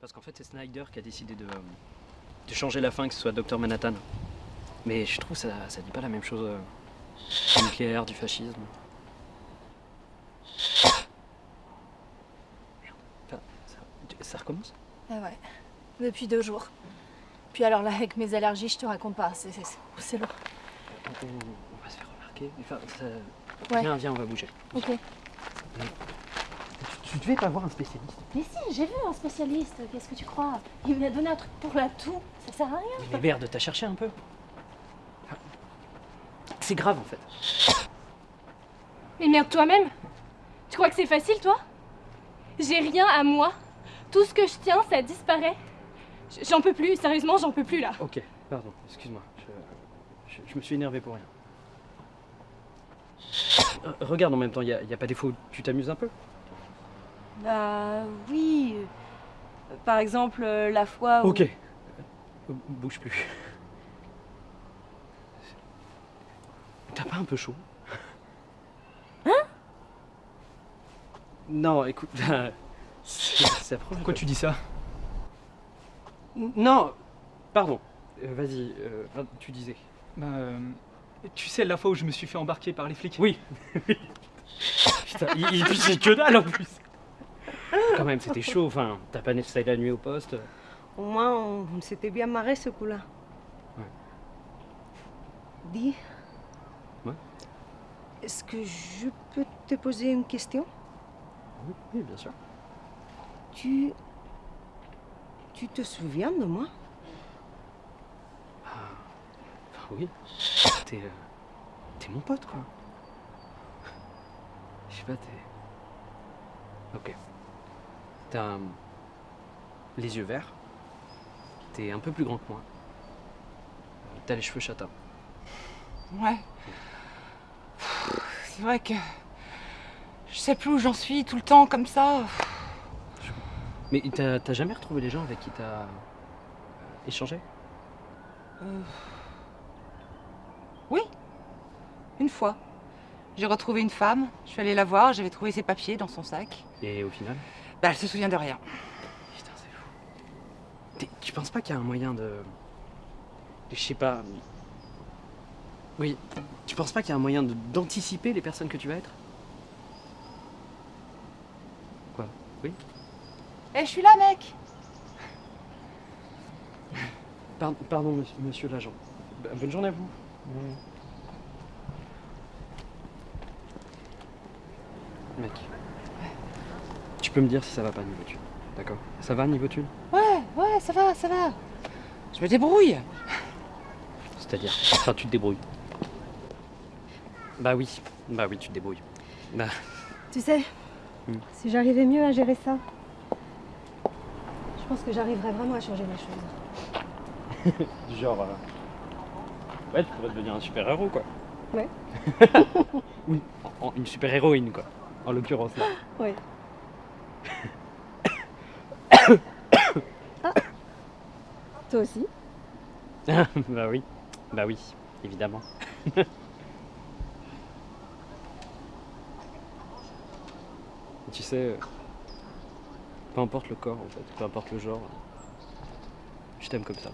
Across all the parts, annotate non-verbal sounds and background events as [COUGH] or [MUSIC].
Parce qu'en fait, c'est Snyder qui a décidé de, de changer la fin, que ce soit Docteur Manhattan. Mais je trouve que ça, ça dit pas la même chose euh, du nucléaire, du fascisme. Merde. Ça, ça recommence? Ah ouais, depuis deux jours. Puis alors là, avec mes allergies, je te raconte pas, c'est lourd. on, on- va se faire remarquer. Enfin, ça- Ouais. Viens, viens, on va bouger. Ok. Tu devais pas voir un spécialiste. Mais si, j'ai vu un spécialiste, qu'est-ce que tu crois? Il m'a donné un truc pour la toux, ça sert à rien. Mais merde, t'as cherché un peu Enfin, C'est grave en fait. Mais merde toi-même Tu crois que c'est facile, toi? J'ai rien à moi. Tout ce que je tiens, ça disparaît. J'en peux plus, sérieusement, j'en peux plus là. Ok, pardon, excuse-moi. Je, je- je me suis énervé pour rien. Euh, regarde en même temps, il n'y a, pas des fois où tu t'amuses un peu? Bah oui. euh, Par exemple, euh, la fois où... Ok. Euh, Bouge plus. T'as pas un peu chaud? Hein? Non, écoute, [LAUGHS] c'est c'est affreux. Pourquoi tu dis ça? Non, pardon. Euh, Vas-y, euh, tu disais. Bah, euh, tu sais la fois où je me suis fait embarquer par les flics? [LAUGHS] Oui. Putain, il, il que dalle en plus. Quand même, c'était chaud. Enfin, t'as pas nettoyé la nuit au poste. Au moins, on, on s'était bien marré ce coup-là. Ouais. Dis. Ouais. Est-ce que je peux te poser une question? Oui, oui, bien sûr. Tu. Tu te souviens de moi? Enfin, oui. T'es. euh, T'es mon pote, quoi. Je sais pas, t'es. Ok. T'as. les yeux verts. T'es un peu plus grand que moi. T'as les cheveux châtains. Ouais. C'est vrai que je sais plus où j'en suis tout le temps comme ça. Mais t'as t'as jamais retrouvé les gens avec qui t'as. euh, échangé? Euh, Oui, une fois. J'ai retrouvé une femme, je suis allée la voir, j'avais trouvé ses papiers dans son sac. Et au final Bah, elle se souvient de rien. Putain, c'est fou. Tu penses pas qu'il y a un moyen de. Je sais pas. Oui. Tu penses pas qu'il y a un moyen de- d'anticiper les personnes que tu vas être? Quoi? Oui? Eh, je suis là, mec Par- Pardon, monsieur, monsieur l'agent. Bonne journée à vous. Mec. Tu peux me dire si ça va pas niveau thune. D'accord Ça va niveau thune Ouais, ouais, ça va, ça va. Je me débrouille. C'est-à-dire Enfin, tu te débrouilles. Bah oui. Bah oui, tu te débrouilles. Bah, Tu sais, Hmm. si j'arrivais mieux à gérer ça, je pense que j'arriverais vraiment à changer les choses. [LAUGHS] Genre. euh, Ouais, tu pourrais devenir un super-héros, quoi. Ouais. [LAUGHS] oui, une super-héroïne, quoi. En l'occurrence, là. [GASPS] Ouais. [COUGHS] ah. Toi aussi [COUGHS] bah oui. Bah oui, évidemment. [LAUGHS] Tu sais, euh, peu importe le corps, en fait, peu importe le genre, je t'aime comme ça.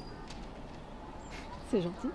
C'est gentil.